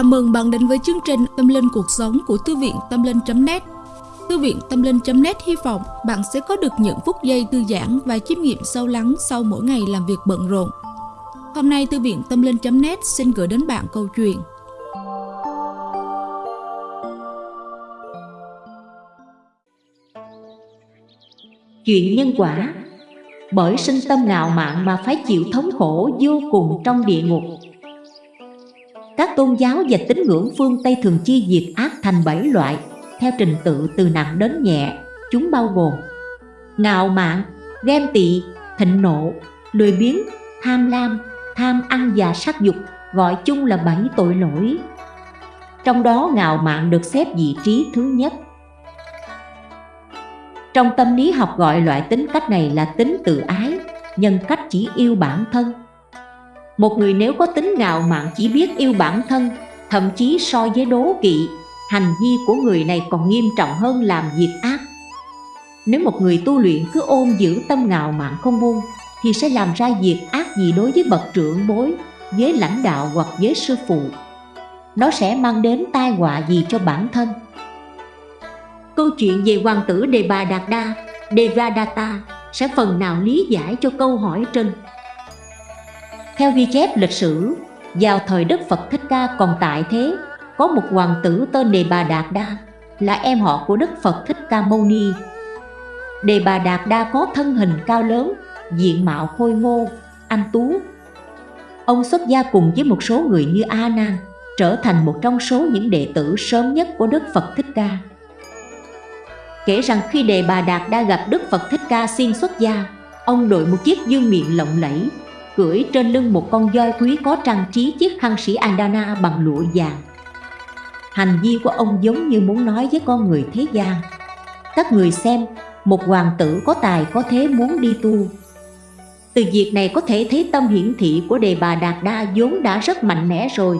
Chào mừng bạn đến với chương trình Tâm Linh Cuộc Sống của Thư viện Tâm Linh.net Thư viện Tâm Linh.net hy vọng bạn sẽ có được những phút giây thư giãn và chiêm nghiệm sâu lắng sau mỗi ngày làm việc bận rộn. Hôm nay, Thư viện Tâm Linh.net xin gửi đến bạn câu chuyện. Chuyện nhân quả. Bởi sinh tâm ngạo mạn mà phải chịu thống khổ vô cùng trong địa ngục các tôn giáo và tín ngưỡng phương Tây thường chia diệt ác thành bảy loại theo trình tự từ nặng đến nhẹ. Chúng bao gồm ngạo mạn, ghen tị, thịnh nộ, lười biếng, tham lam, tham ăn và sắc dục gọi chung là bảy tội lỗi. Trong đó ngạo mạn được xếp vị trí thứ nhất. Trong tâm lý học gọi loại tính cách này là tính tự ái, nhân cách chỉ yêu bản thân một người nếu có tính ngạo mạn chỉ biết yêu bản thân, Thậm chí so với đố kỵ, Hành vi của người này còn nghiêm trọng hơn làm việc ác. Nếu một người tu luyện cứ ôm giữ tâm ngạo mạn không buông, Thì sẽ làm ra việc ác gì đối với bậc trưởng bối, Với lãnh đạo hoặc với sư phụ. Nó sẽ mang đến tai họa gì cho bản thân? Câu chuyện về hoàng tử Đề Bà Đạt Đa Devadatta sẽ phần nào lý giải cho câu hỏi trên theo ghi chép lịch sử, vào thời Đức Phật Thích Ca còn tại thế, có một hoàng tử tên Đề Bà Đạt Đa, là em họ của Đức Phật Thích Ca Mâu Ni. Đề Bà Đạt Đa có thân hình cao lớn, diện mạo khôi ngô, anh tú. Ông xuất gia cùng với một số người như A Nan, trở thành một trong số những đệ tử sớm nhất của Đức Phật Thích Ca. Kể rằng khi Đề Bà Đạt Đa gặp Đức Phật Thích Ca xin xuất gia, ông đội một chiếc dương miệng lộng lẫy, cưỡi trên lưng một con voi quý có trang trí chiếc khăn sĩ Andana bằng lụa vàng. Hành vi của ông giống như muốn nói với con người thế gian. Các người xem, một hoàng tử có tài có thế muốn đi tu. Từ việc này có thể thấy tâm hiển thị của đề bà Đạt Đa vốn đã rất mạnh mẽ rồi.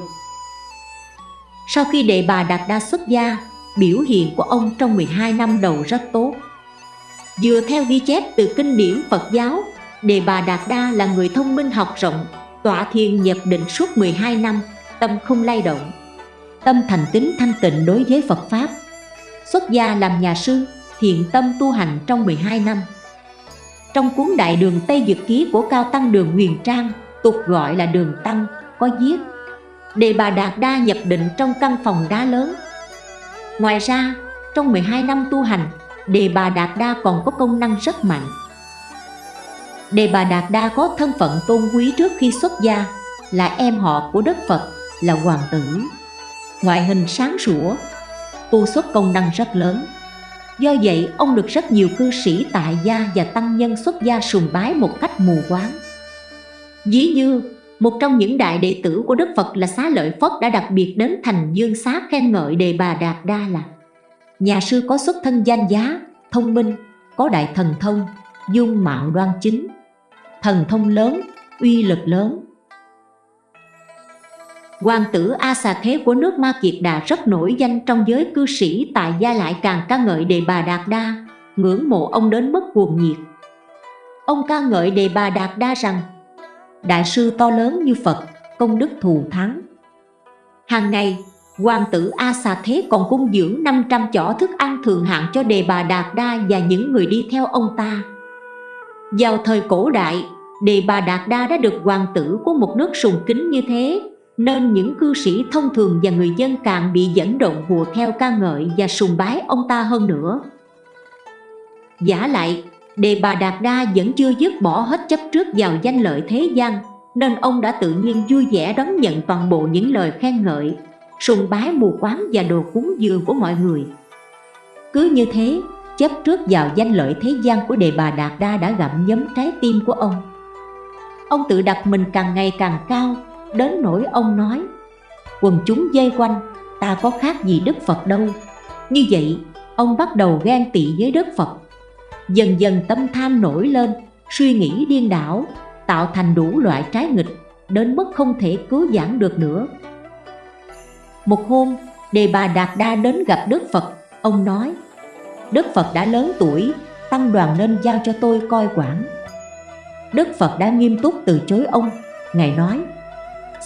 Sau khi đề bà Đạt Đa xuất gia, biểu hiện của ông trong 12 năm đầu rất tốt. Vừa theo ghi chép từ kinh điển Phật giáo Đề Bà Đạt Đa là người thông minh học rộng, tọa thiền nhập định suốt 12 năm, tâm không lay động. Tâm thành tính thanh tịnh đối với Phật Pháp. Xuất gia làm nhà sư, thiện tâm tu hành trong 12 năm. Trong cuốn Đại đường Tây Dực Ký của Cao Tăng Đường Huyền Trang, tục gọi là Đường Tăng, có viết Đề Bà Đạt Đa nhập định trong căn phòng đá lớn. Ngoài ra, trong 12 năm tu hành, Đề Bà Đạt Đa còn có công năng rất mạnh Đề Bà Đạt Đa có thân phận tôn quý trước khi xuất gia Là em họ của Đức Phật, là hoàng tử. Ngoại hình sáng sủa, tu xuất công năng rất lớn. Do vậy ông được rất nhiều cư sĩ tại gia và tăng nhân xuất gia sùng bái một cách mù quáng. Dĩ như một trong những đại đệ tử của Đức Phật là Xá Lợi Phất đã đặc biệt đến thành dương xá khen ngợi Đề Bà Đạt Đa là Nhà sư có xuất thân danh giá, thông minh, có đại thần thông, dung mạo đoan chính thần thông lớn, uy lực lớn. Hoàng tử A Xà Thế của nước Ma Kiệt Đà rất nổi danh trong giới cư sĩ tại gia lại càng ca ngợi Đề Bà Đạt Đa, ngưỡng mộ ông đến mức cuồng nhiệt. Ông ca ngợi Đề Bà Đạt Đa rằng Đại sư to lớn như Phật, công đức thù thắng. Hàng ngày, hoàng tử A Xà Thế còn cung dưỡng 500 chỏ thức ăn thường hạng cho Đề Bà Đạt Đa và những người đi theo ông ta. Vào thời cổ đại, Đề Bà Đạt Đa đã được hoàng tử của một nước sùng kính như thế Nên những cư sĩ thông thường và người dân càng bị dẫn động hùa theo ca ngợi và sùng bái ông ta hơn nữa. Giả lại, Đề Bà Đạt Đa vẫn chưa dứt bỏ hết chấp trước vào danh lợi thế gian Nên ông đã tự nhiên vui vẻ đón nhận toàn bộ những lời khen ngợi Sùng bái mù quáng và đồ cúng dường của mọi người. Cứ như thế, chấp trước vào danh lợi thế gian của đề bà Đạt Đa đã gặm nhấm trái tim của ông. Ông tự đặt mình càng ngày càng cao, đến nỗi ông nói Quần chúng dây quanh, ta có khác gì Đức Phật đâu. Như vậy, ông bắt đầu ghen tị với Đức Phật. Dần dần tâm tham nổi lên, suy nghĩ điên đảo, tạo thành đủ loại trái nghịch, đến mức không thể cứu giãn được nữa. Một hôm, đề bà Đạt Đa đến gặp Đức Phật, ông nói Đức Phật đã lớn tuổi, tăng đoàn nên giao cho tôi coi quản. Đức Phật đã nghiêm túc từ chối ông, Ngài nói,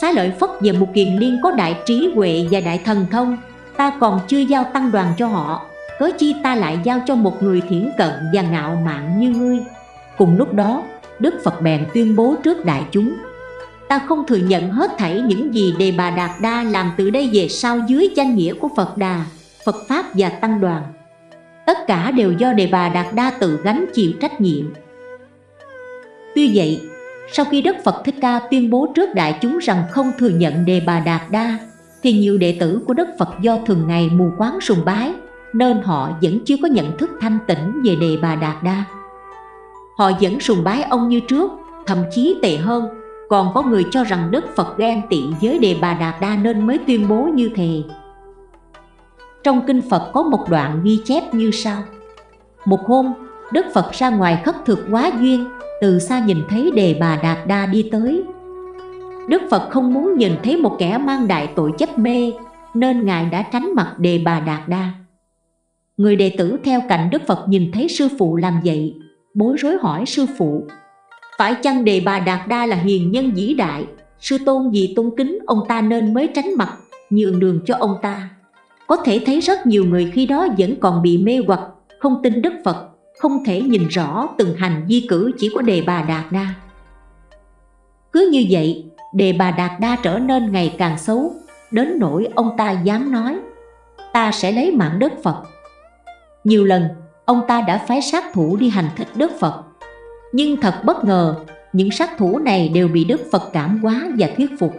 Xá lợi Phất và một Kiền Liên có đại trí huệ và đại thần thông. Ta còn chưa giao tăng đoàn cho họ. Cớ chi ta lại giao cho một người thiển cận và ngạo mạn như ngươi? Cùng lúc đó Đức Phật bèn tuyên bố trước đại chúng Ta không thừa nhận hết thảy những gì Đề Bà Đạt Đa làm từ đây về sau dưới danh nghĩa của Phật Đà, Phật Pháp và Tăng đoàn. Tất cả đều do Đề Bà Đạt Đa tự gánh chịu trách nhiệm Tuy vậy, sau khi Đức Phật Thích Ca tuyên bố trước đại chúng rằng không thừa nhận Đề Bà Đạt Đa thì nhiều đệ tử của Đức Phật do thường ngày mù quáng sùng bái nên họ vẫn chưa có nhận thức thanh tĩnh về Đề Bà Đạt Đa. Họ vẫn sùng bái ông như trước, thậm chí tệ hơn, còn có người cho rằng Đức Phật ghen tị với Đề Bà Đạt Đa nên mới tuyên bố như thế. Trong Kinh Phật có một đoạn ghi chép như sau. Một hôm, Đức Phật ra ngoài khất thực quá duyên Từ xa nhìn thấy Đề Bà Đạt Đa đi tới. Đức Phật không muốn nhìn thấy một kẻ mang đại tội chấp mê Nên Ngài đã tránh mặt Đề Bà Đạt Đa. Người đệ tử theo cạnh Đức Phật nhìn thấy sư phụ làm vậy Bối rối hỏi sư phụ Phải chăng Đề Bà Đạt Đa là hiền nhân vĩ đại? Sư tôn vì tôn kính ông ta nên mới tránh mặt Nhường đường cho ông ta. Có thể thấy rất nhiều người khi đó vẫn còn bị mê hoặc Không tin Đức Phật Không thể nhìn rõ từng hành di cử chỉ của Đề Bà Đạt Đa Cứ như vậy Đề Bà Đạt Đa trở nên ngày càng xấu Đến nỗi ông ta dám nói Ta sẽ lấy mạng Đức Phật nhiều lần, ông ta đã phái sát thủ đi hành thích Đức Phật. Nhưng thật bất ngờ, những sát thủ này đều bị Đức Phật cảm hóa và thuyết phục.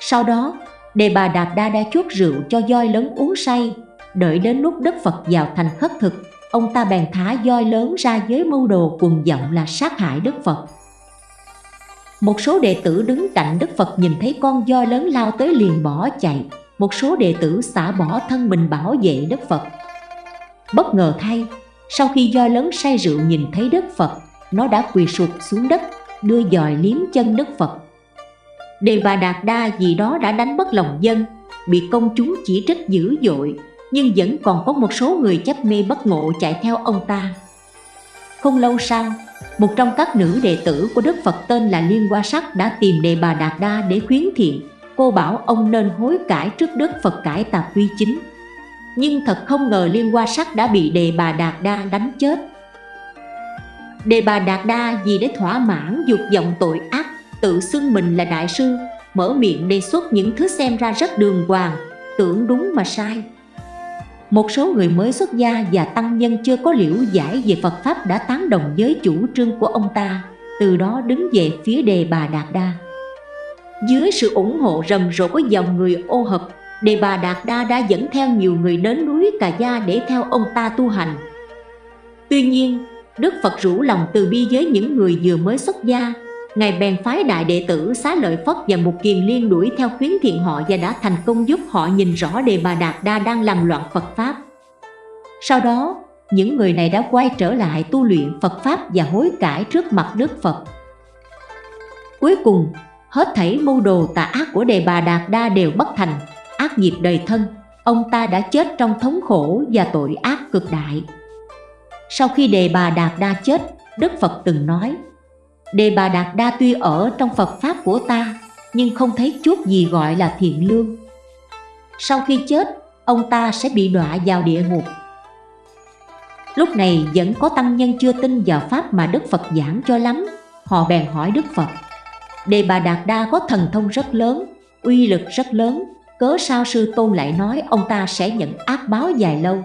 Sau đó, Đề Bà Đạt Đa đã chuốt rượu cho voi lớn uống say, đợi đến lúc Đức Phật vào thành khất thực, ông ta bèn thả voi lớn ra với mưu đồ cuồng vọng là sát hại Đức Phật. Một số đệ tử đứng cạnh Đức Phật nhìn thấy con voi lớn lao tới liền bỏ chạy, một số đệ tử xả bỏ thân mình bảo vệ Đức Phật. Bất ngờ thay, sau khi voi lớn say rượu nhìn thấy Đức Phật, nó đã quỳ sụp xuống đất, đưa dòi liếm chân Đức Phật. Đề bà Đạt Đa vì đó đã đánh bất lòng dân, bị công chúng chỉ trích dữ dội, nhưng vẫn còn có một số người chấp mê bất ngộ chạy theo ông ta. Không lâu sau, một trong các nữ đệ tử của Đức Phật tên là Liên Hoa Sắc đã tìm Đề Bà Đạt Đa để khuyến thiện. Cô bảo ông nên hối cải trước Đức Phật cải tà quy chính nhưng thật không ngờ Liên Hoa Sắc đã bị Đề Bà Đạt Đa đánh chết. Đề Bà Đạt Đa vì để thỏa mãn dục vọng tội ác, tự xưng mình là đại sư, mở miệng đề xuất những thứ xem ra rất đường hoàng, tưởng đúng mà sai. Một số người mới xuất gia và tăng nhân chưa có liễu giải về Phật Pháp đã tán đồng với chủ trương của ông ta, từ đó đứng về phía Đề Bà Đạt Đa. Dưới sự ủng hộ rầm rộ của dòng người ô hợp Đề Bà Đạt Đa đã dẫn theo nhiều người đến núi Cà Gia để theo ông ta tu hành. Tuy nhiên, Đức Phật rủ lòng từ bi với những người vừa mới xuất gia. Ngài bèn phái đại đệ tử Xá Lợi Phất và một kiền liên đuổi theo khuyến thiện họ và đã thành công giúp họ nhìn rõ Đề Bà Đạt Đa đang làm loạn Phật Pháp. Sau đó, những người này đã quay trở lại tu luyện Phật Pháp và hối cải trước mặt Đức Phật. Cuối cùng, hết thảy mưu đồ tà ác của Đề Bà Đạt Đa đều bất thành ác nghiệp đời thân, ông ta đã chết trong thống khổ và tội ác cực đại. Sau khi Đề Bà Đạt Đa chết, Đức Phật từng nói, Đề Bà Đạt Đa tuy ở trong Phật Pháp của ta, nhưng không thấy chút gì gọi là thiện lương. Sau khi chết, ông ta sẽ bị đọa vào địa ngục. Lúc này vẫn có tăng nhân chưa tin vào Pháp mà Đức Phật giảng cho lắm, họ bèn hỏi Đức Phật. Đề Bà Đạt Đa có thần thông rất lớn, uy lực rất lớn, cớ sao sư tôn lại nói ông ta sẽ nhận ác báo dài lâu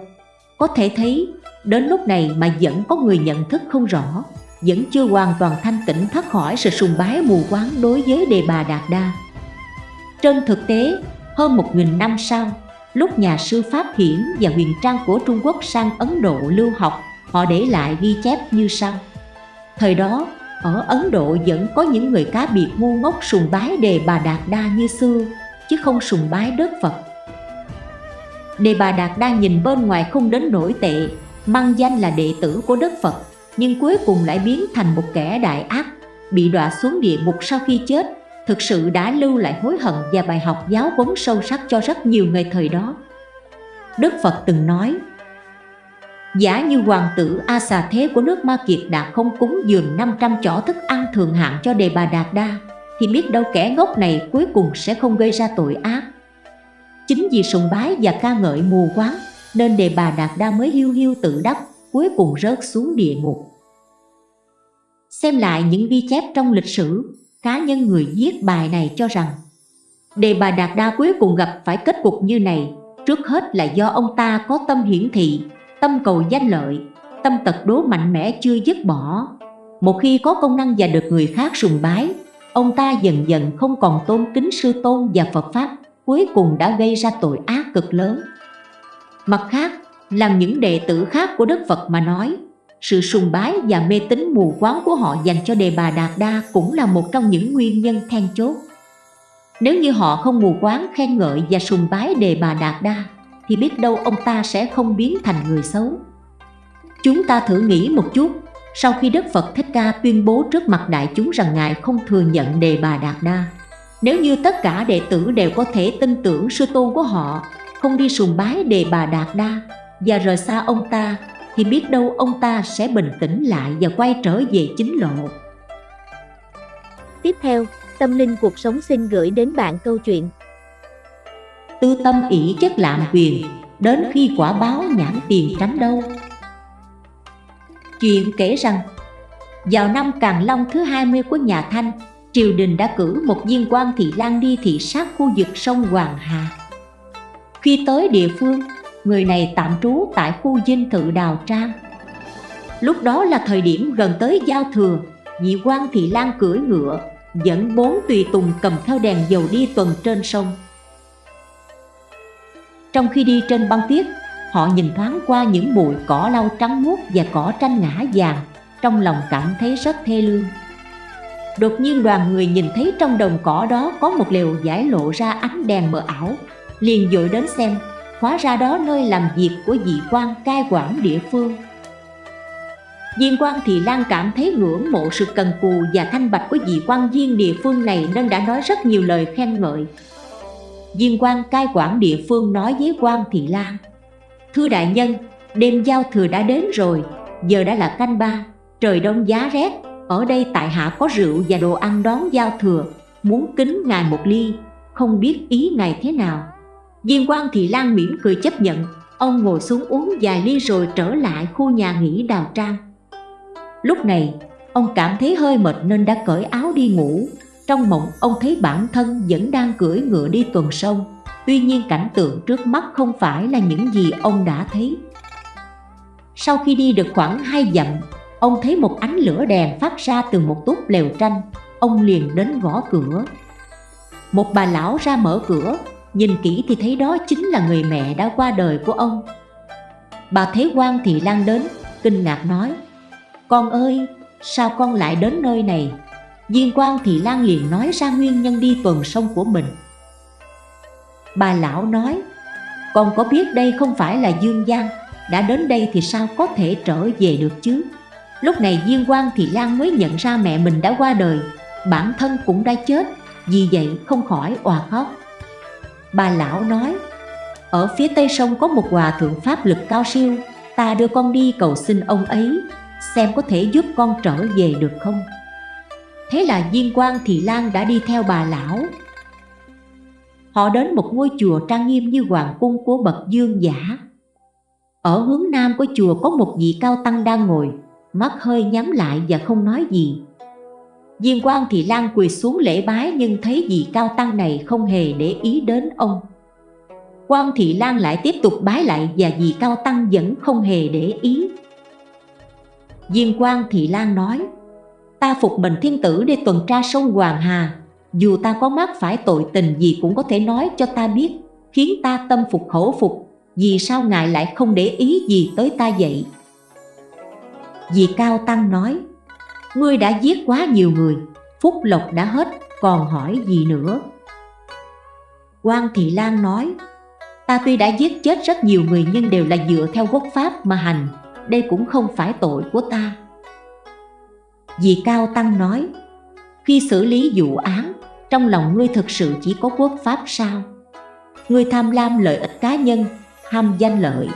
có thể thấy đến lúc này mà vẫn có người nhận thức không rõ vẫn chưa hoàn toàn thanh tịnh thoát khỏi sự sùng bái mù quáng đối với đề bà Đạt Đa. Trên thực tế hơn một nghìn năm sau lúc nhà sư Pháp Hiển và huyền trang của Trung Quốc sang Ấn Độ lưu học họ để lại ghi chép như sau. Thời đó ở Ấn Độ vẫn có những người cá biệt ngu ngốc sùng bái đề bà Đạt Đa như xưa chứ không sùng bái Đức Phật. Đề Bà Đạt đa nhìn bên ngoài không đến nổi tệ, mang danh là đệ tử của Đức Phật, nhưng cuối cùng lại biến thành một kẻ đại ác, bị đọa xuống địa ngục sau khi chết, thực sự đã lưu lại hối hận và bài học giáo huấn sâu sắc cho rất nhiều người thời đó. Đức Phật từng nói, Giả như hoàng tử A Xà Thế của nước Ma Kiệt đã không cúng dường 500 chỏ thức ăn thường hạn cho Đề Bà Đạt Đa Thì biết đâu kẻ ngốc này cuối cùng sẽ không gây ra tội ác Chính vì sùng bái và ca ngợi mù quáng Nên đề bà Đạt Đa mới hiu hiu tự đắc Cuối cùng rớt xuống địa ngục. Xem lại những ghi chép trong lịch sử Cá nhân người viết bài này cho rằng Đề bà Đạt Đa cuối cùng gặp phải kết cục như này Trước hết là do ông ta có tâm hiển thị Tâm cầu danh lợi Tâm tật đố mạnh mẽ chưa dứt bỏ. Một khi có công năng và được người khác sùng bái Ông ta dần dần không còn tôn kính sư tôn và Phật Pháp Cuối cùng đã gây ra tội ác cực lớn. Mặt khác, làm những đệ tử khác của Đức Phật mà nói sự sùng bái và mê tín mù quáng của họ dành cho Đề Bà Đạt Đa cũng là một trong những nguyên nhân then chốt. Nếu như họ không mù quáng khen ngợi và sùng bái Đề Bà Đạt Đa, thì biết đâu ông ta sẽ không biến thành người xấu. Chúng ta thử nghĩ một chút, sau khi Đức Phật Thích Ca tuyên bố trước mặt đại chúng rằng Ngài không thừa nhận Đề Bà Đạt Đa, nếu như tất cả đệ tử đều có thể tin tưởng sư tôn của họ, không đi sùng bái Đề Bà Đạt Đa và rời xa ông ta thì biết đâu ông ta sẽ bình tĩnh lại và quay trở về chính lộ. Tiếp theo, Tâm Linh Cuộc Sống xin gửi đến bạn câu chuyện Tư tâm ỷ chất lạm quyền, đến khi quả báo nhãn tiền tránh đâu. Chuyện kể rằng, vào năm Càng Long thứ 20 của nhà Thanh, triều đình đã cử một viên quan thị lang đi thị sát khu vực sông Hoàng Hà. Khi tới địa phương, người này tạm trú tại khu dinh thự Đào Trang. Lúc đó là thời điểm gần tới giao thừa, nhị quan thị lan cưỡi ngựa, dẫn bốn tùy tùng cầm theo đèn dầu đi tuần trên sông. Trong khi đi trên băng tuyết, họ nhìn thoáng qua những bụi cỏ lau trắng muốt và cỏ tranh ngã vàng, trong lòng cảm thấy rất thê lương. Đột nhiên đoàn người nhìn thấy trong đồng cỏ đó có một lều giải lộ ra ánh đèn mờ ảo, liền dội đến xem hóa ra đó nơi làm việc của vị quan cai quản địa phương. Diên quan thì Lan cảm thấy ngưỡng mộ sự cần cù và thanh bạch của vị quan viên địa phương này nên đã nói rất nhiều lời khen ngợi. Diên quan cai quản địa phương nói với quan Thị Lan Thưa đại nhân, đêm giao thừa đã đến rồi, giờ đã là canh ba, trời đông giá rét Ở đây tại hạ có rượu và đồ ăn đón giao thừa, muốn kính ngài một ly, không biết ý ngài thế nào. Viên quan Thị Lan mỉm cười chấp nhận. Ông ngồi xuống uống vài ly rồi trở lại khu nhà nghỉ đào trang. Lúc này, ông cảm thấy hơi mệt nên đã cởi áo đi ngủ. Trong mộng, ông thấy bản thân vẫn đang cưỡi ngựa đi tuần sông. Tuy nhiên cảnh tượng trước mắt không phải là những gì ông đã thấy. Sau khi đi được khoảng hai dặm, Ông thấy một ánh lửa đèn phát ra từ một túp lều tranh. Ông liền đến gõ cửa. Một bà lão ra mở cửa. Nhìn kỹ thì thấy đó chính là người mẹ đã qua đời của ông. Bà thấy quan Thị Lan đến, Kinh ngạc nói, Con ơi, sao con lại đến nơi này? Viên quan Thị Lan liền nói ra nguyên nhân đi tuần sông của mình. Bà lão nói, Con có biết đây không phải là Dương Giang, Đã đến đây thì sao có thể trở về được chứ? Lúc này viên quan Thị Lan mới nhận ra mẹ mình đã qua đời, Bản thân cũng đã chết, Vì vậy không khỏi òa khóc. Bà lão nói, Ở phía tây sông có một hòa thượng pháp lực cao siêu, Ta đưa con đi cầu xin ông ấy, Xem có thể giúp con trở về được không? Thế là viên quan Thị Lan đã đi theo bà lão. Họ đến một ngôi chùa trang nghiêm như hoàng cung của bậc dương giả. Ở hướng nam của chùa có một vị cao tăng đang ngồi, Mắt hơi nhắm lại và không nói gì. Diên quan Thị Lan quỳ xuống lễ bái nhưng thấy vị cao tăng này không hề để ý đến ông. Quan Thị Lan lại tiếp tục bái lại và vị cao tăng vẫn không hề để ý. Diên quan Thị Lan nói, ta phục mình thiên tử để tuần tra sông Hoàng Hà, dù ta có mắc phải tội tình gì cũng có thể nói cho ta biết, khiến ta tâm phục khẩu phục, vì sao ngài lại không để ý gì tới ta vậy? Vị cao tăng nói, Ngươi đã giết quá nhiều người, Phúc lộc đã hết, Còn hỏi gì nữa? Quan Thị Lan nói, Ta tuy đã giết chết rất nhiều người Nhưng đều là dựa theo quốc pháp mà hành, Đây cũng không phải tội của ta. Dì Cao Tăng nói, Khi xử lý vụ án, Trong lòng ngươi thực sự chỉ có quốc pháp sao? Ngươi tham lam lợi ích cá nhân, Ham danh lợi,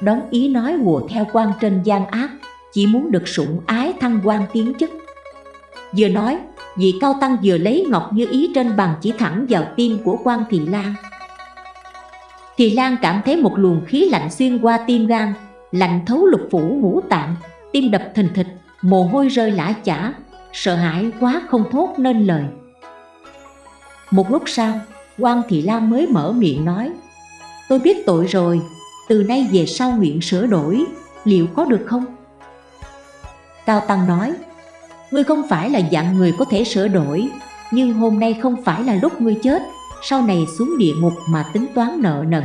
Đón ý nói hùa theo quan trên gian ác chỉ muốn được sủng ái thăng quan tiến chức. Vừa nói, Vị cao tăng vừa lấy ngọc như ý trên bàn chỉ thẳng vào tim của quan Thị Lan Thị Lan cảm thấy một luồng khí lạnh xuyên qua tim gan Lạnh thấu lục phủ ngũ tạng Tim đập thình thịch, mồ hôi rơi lã chả Sợ hãi quá không thốt nên lời Một lúc sau, quan Thị Lan mới mở miệng nói Tôi biết tội rồi, từ nay về sau nguyện sửa đổi, liệu có được không? Cao Tăng nói Ngươi không phải là dạng người có thể sửa đổi Nhưng hôm nay không phải là lúc ngươi chết Sau này xuống địa ngục mà tính toán nợ nần.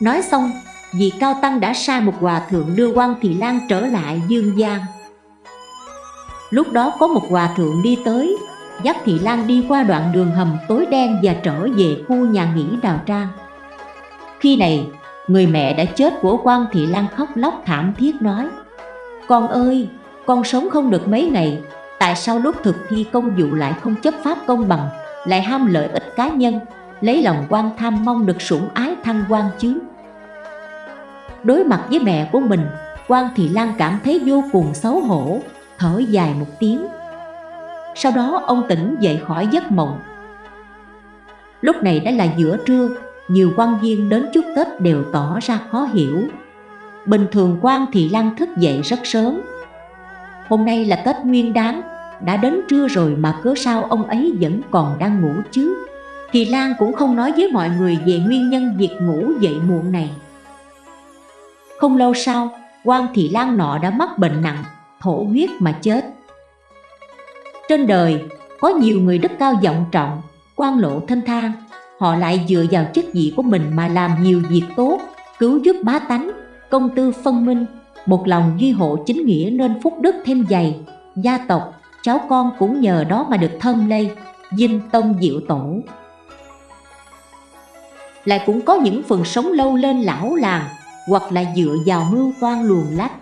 Nói xong Vị Cao Tăng đã sai một hòa thượng đưa quan Thị Lan trở lại Dương Giang. Lúc đó có một hòa thượng đi tới Dắt Thị Lan đi qua đoạn đường hầm tối đen và trở về khu nhà nghỉ Đào Trang. Khi này, người mẹ đã chết của quan Thị Lan khóc lóc thảm thiết nói con ơi, con sống không được mấy ngày Tại sao lúc thực thi công vụ lại không chấp pháp công bằng Lại ham lợi ích cá nhân Lấy lòng quan tham mong được sủng ái thăng quan chứ? Đối mặt với mẹ của mình quan Thị Lan cảm thấy vô cùng xấu hổ Thở dài một tiếng. Sau đó ông tỉnh dậy khỏi giấc mộng. Lúc này đã là giữa trưa Nhiều quan viên đến chúc Tết đều tỏ ra khó hiểu. Bình thường quan Thị Lan thức dậy rất sớm. Hôm nay là Tết Nguyên Đán Đã đến trưa rồi mà cớ sao ông ấy vẫn còn đang ngủ chứ? Thì Lan cũng không nói với mọi người về nguyên nhân việc ngủ dậy muộn này. Không lâu sau, quan Thị Lan nọ đã mắc bệnh nặng, thổ huyết mà chết. Trên đời, có nhiều người đức cao vọng trọng, quan lộ thanh thang. Họ lại dựa vào chức vị của mình mà làm nhiều việc tốt, cứu giúp bá tánh, công tư phân minh, một lòng duy hộ chính nghĩa nên phúc đức thêm dày. Gia tộc, cháu con cũng nhờ đó mà được thơm lây, dinh tông diệu tổ. Lại cũng có những phần sống lâu lên lão làng, hoặc là dựa vào mưu quan luồn lách,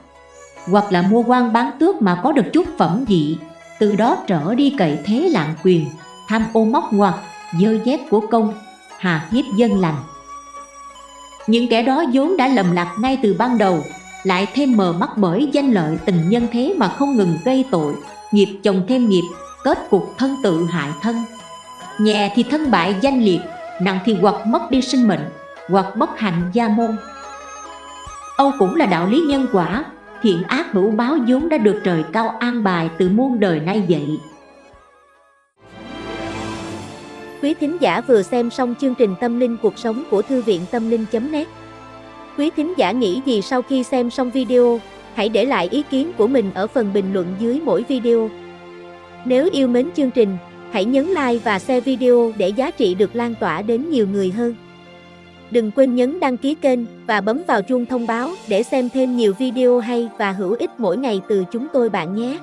hoặc là mua quan bán tước mà có được chút phẩm vị. Từ đó trở đi cậy thế lạng quyền, tham ô móc ngoặt dơ dép của công, hà hiếp dân lành những kẻ đó vốn đã lầm lạc ngay từ ban đầu, lại thêm mờ mắt bởi danh lợi tình nhân thế mà không ngừng gây tội, nghiệp chồng thêm nghiệp, kết cục thân tự hại thân. Nhẹ thì thân bại danh liệt, nặng thì hoặc mất đi sinh mệnh, hoặc bất hạnh gia môn. Âu cũng là đạo lý nhân quả, thiện ác hữu báo vốn đã được trời cao an bài từ muôn đời nay vậy Quý thính giả vừa xem xong chương trình Tâm linh cuộc sống của Thư viện Tâm linh.net Quý thính giả nghĩ gì sau khi xem xong video, hãy để lại ý kiến của mình ở phần bình luận dưới mỗi video. Nếu yêu mến chương trình, hãy nhấn like và share video để giá trị được lan tỏa đến nhiều người hơn. Đừng quên nhấn đăng ký kênh và bấm vào chuông thông báo để xem thêm nhiều video hay và hữu ích mỗi ngày từ chúng tôi bạn nhé.